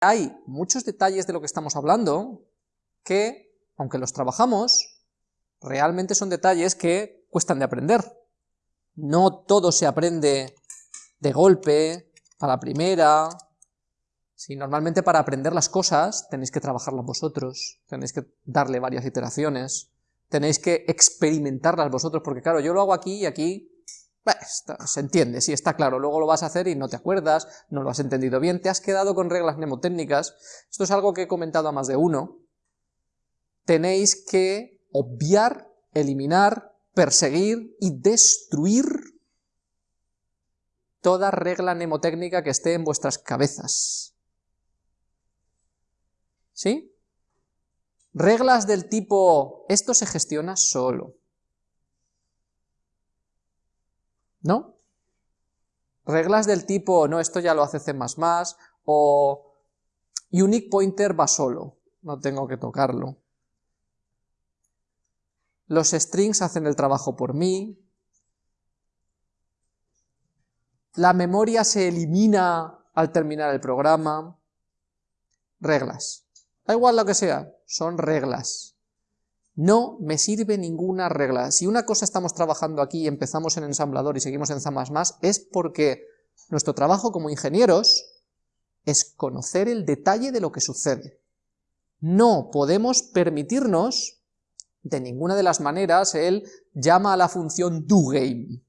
hay muchos detalles de lo que estamos hablando que, aunque los trabajamos, realmente son detalles que cuestan de aprender. No todo se aprende de golpe, a la primera, si normalmente para aprender las cosas tenéis que trabajarlas vosotros, tenéis que darle varias iteraciones, tenéis que experimentarlas vosotros, porque claro, yo lo hago aquí y aquí se entiende, sí, está claro, luego lo vas a hacer y no te acuerdas, no lo has entendido bien, te has quedado con reglas mnemotécnicas, esto es algo que he comentado a más de uno, tenéis que obviar, eliminar, perseguir y destruir toda regla mnemotécnica que esté en vuestras cabezas. ¿Sí? Reglas del tipo, esto se gestiona solo. ¿No? Reglas del tipo, no, esto ya lo hace C++, o unique pointer va solo, no tengo que tocarlo. Los strings hacen el trabajo por mí. La memoria se elimina al terminar el programa. Reglas. Da igual lo que sea, son reglas. No me sirve ninguna regla. Si una cosa estamos trabajando aquí y empezamos en ensamblador y seguimos en es porque nuestro trabajo como ingenieros es conocer el detalle de lo que sucede. No podemos permitirnos, de ninguna de las maneras, el llama a la función doGame.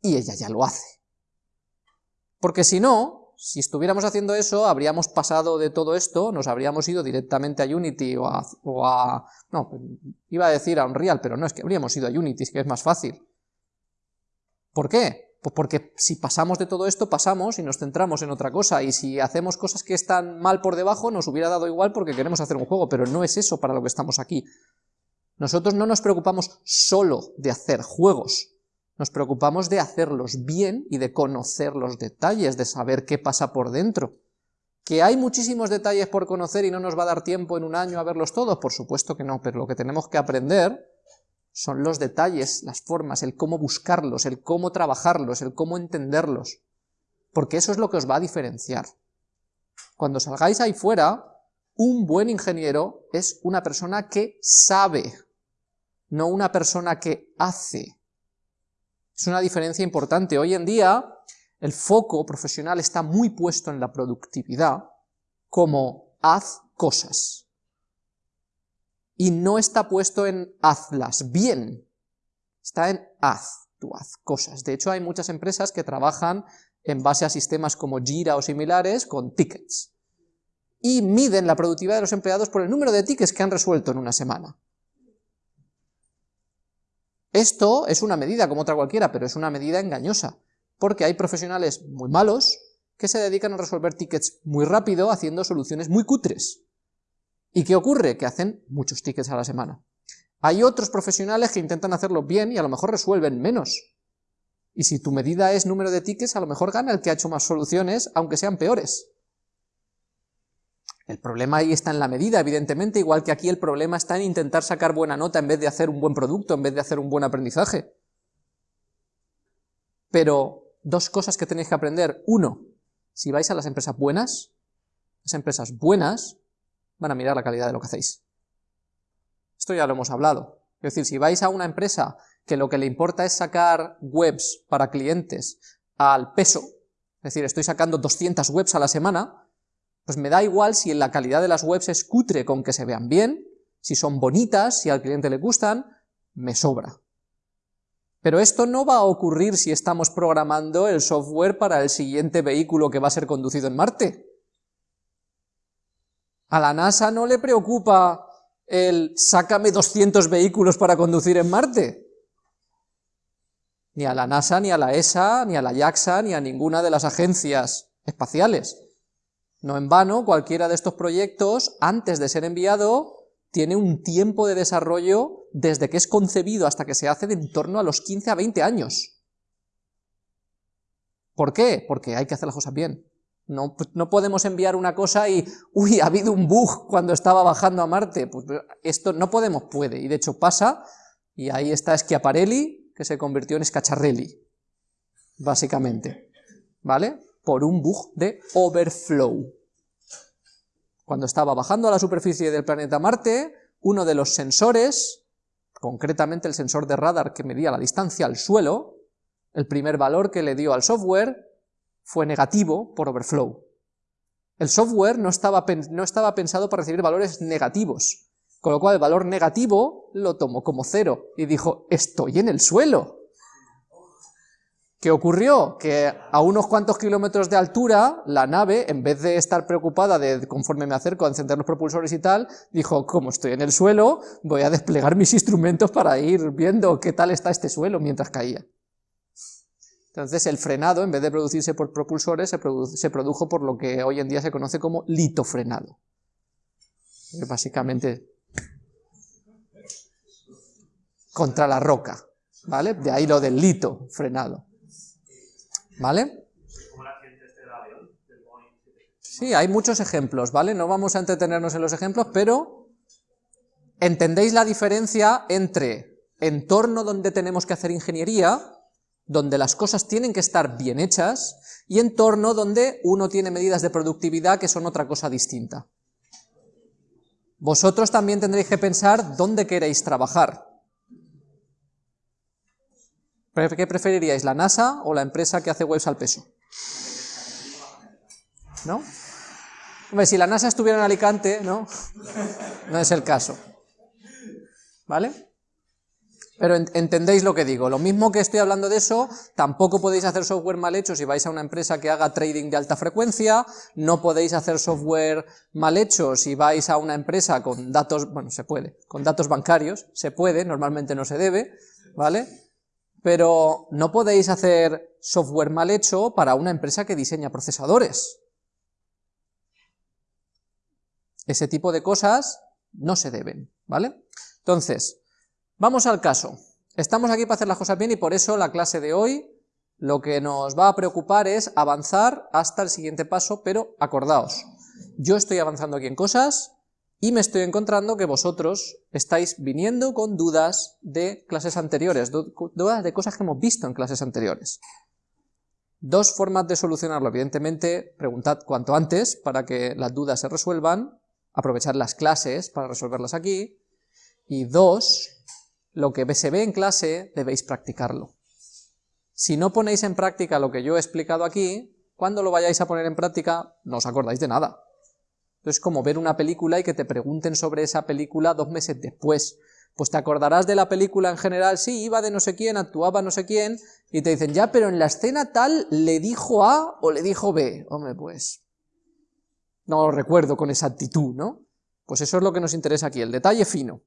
Y ella ya lo hace. Porque si no, si estuviéramos haciendo eso, habríamos pasado de todo esto, nos habríamos ido directamente a Unity o a, no, iba a decir a Unreal, pero no, es que habríamos ido a Unity, que es más fácil. ¿Por qué? Pues porque si pasamos de todo esto, pasamos y nos centramos en otra cosa, y si hacemos cosas que están mal por debajo, nos hubiera dado igual porque queremos hacer un juego, pero no es eso para lo que estamos aquí. Nosotros no nos preocupamos solo de hacer juegos, nos preocupamos de hacerlos bien y de conocer los detalles, de saber qué pasa por dentro. ¿Que hay muchísimos detalles por conocer y no nos va a dar tiempo en un año a verlos todos? Por supuesto que no, pero lo que tenemos que aprender son los detalles, las formas, el cómo buscarlos, el cómo trabajarlos, el cómo entenderlos, porque eso es lo que os va a diferenciar. Cuando salgáis ahí fuera, un buen ingeniero es una persona que sabe, no una persona que hace. Es una diferencia importante. Hoy en día el foco profesional está muy puesto en la productividad como haz cosas. Y no está puesto en hazlas bien, está en haz, tú haz cosas. De hecho hay muchas empresas que trabajan en base a sistemas como Jira o similares con tickets. Y miden la productividad de los empleados por el número de tickets que han resuelto en una semana. Esto es una medida como otra cualquiera, pero es una medida engañosa, porque hay profesionales muy malos que se dedican a resolver tickets muy rápido haciendo soluciones muy cutres. ¿Y qué ocurre? Que hacen muchos tickets a la semana. Hay otros profesionales que intentan hacerlo bien y a lo mejor resuelven menos. Y si tu medida es número de tickets, a lo mejor gana el que ha hecho más soluciones, aunque sean peores. El problema ahí está en la medida, evidentemente, igual que aquí el problema está en intentar sacar buena nota en vez de hacer un buen producto, en vez de hacer un buen aprendizaje. Pero dos cosas que tenéis que aprender. Uno, si vais a las empresas buenas, las empresas buenas van a mirar la calidad de lo que hacéis. Esto ya lo hemos hablado. Es decir, si vais a una empresa que lo que le importa es sacar webs para clientes al peso, es decir, estoy sacando 200 webs a la semana, pues me da igual si la calidad de las webs es cutre con que se vean bien, si son bonitas, si al cliente le gustan, me sobra. Pero esto no va a ocurrir si estamos programando el software para el siguiente vehículo que va a ser conducido en Marte. A la NASA no le preocupa el sácame 200 vehículos para conducir en Marte. Ni a la NASA, ni a la ESA, ni a la JAXA, ni a ninguna de las agencias espaciales. No en vano, cualquiera de estos proyectos, antes de ser enviado, tiene un tiempo de desarrollo desde que es concebido hasta que se hace de en torno a los 15 a 20 años. ¿Por qué? Porque hay que hacer las cosas bien. No, no, podemos enviar una cosa y, uy, ha habido un bug cuando estaba bajando a Marte. Pues esto no podemos, puede, y de hecho pasa, y ahí está Schiaparelli, que se convirtió en Scacciarelli, básicamente. ¿Vale? Por un bug de overflow. Cuando estaba bajando a la superficie del planeta Marte, uno de los sensores, concretamente el sensor de radar que medía la distancia al suelo, el primer valor que le dio al software fue negativo por overflow. El software no estaba, no estaba pensado para recibir valores negativos, con lo cual el valor negativo lo tomó como cero y dijo, estoy en el suelo. ¿Qué ocurrió? Que a unos cuantos kilómetros de altura, la nave, en vez de estar preocupada de conforme me acerco a encender los propulsores y tal, dijo, como estoy en el suelo, voy a desplegar mis instrumentos para ir viendo qué tal está este suelo mientras caía. Entonces el frenado, en vez de producirse por propulsores, se, produjo por lo que hoy en día se conoce como litofrenado. básicamente contra la roca, ¿vale? De ahí lo del lito frenado. ¿Vale? Sí, hay muchos ejemplos, ¿vale? No vamos a entretenernos en los ejemplos, pero entendéis la diferencia entre entorno donde tenemos que hacer ingeniería, donde las cosas tienen que estar bien hechas, y entorno donde uno tiene medidas de productividad que son otra cosa distinta. Vosotros también tendréis que pensar dónde queréis trabajar. ¿Qué preferiríais, la NASA o la empresa que hace webs al peso? ¿No? Hombre, si la NASA estuviera en Alicante, ¿no? No es el caso. ¿Vale? Pero entendéis lo que digo, lo mismo que estoy hablando de eso, tampoco podéis hacer software mal hecho si vais a una empresa que haga trading de alta frecuencia, no podéis hacer software mal hecho si vais a una empresa con datos, bueno, se puede, con datos bancarios, se puede, normalmente no se debe, ¿vale? Pero no podéis hacer software mal hecho para una empresa que diseña procesadores. Ese tipo de cosas no se deben, ¿vale? Entonces, vamos al caso. Estamos aquí para hacer las cosas bien y por eso la clase de hoy lo que nos va a preocupar es avanzar hasta el siguiente paso, pero acordaos, yo estoy avanzando aquí en cosas, y me estoy encontrando que vosotros estáis viniendo con dudas de clases anteriores, dudas de cosas que hemos visto en clases anteriores. Dos formas de solucionarlo, evidentemente, preguntad cuanto antes para que las dudas se resuelvan, aprovechar las clases para resolverlas aquí, y dos, lo que se ve en clase debéis practicarlo. Si no ponéis en práctica lo que yo he explicado aquí, cuando lo vayáis a poner en práctica no os acordáis de nada, es como ver una película y que te pregunten sobre esa película dos meses después. Pues te acordarás de la película en general, sí, iba de no sé quién, actuaba no sé quién, y te dicen, ya, pero en la escena tal le dijo A o le dijo B. Hombre, pues no lo recuerdo con exactitud, ¿no? Pues eso es lo que nos interesa aquí, el detalle fino.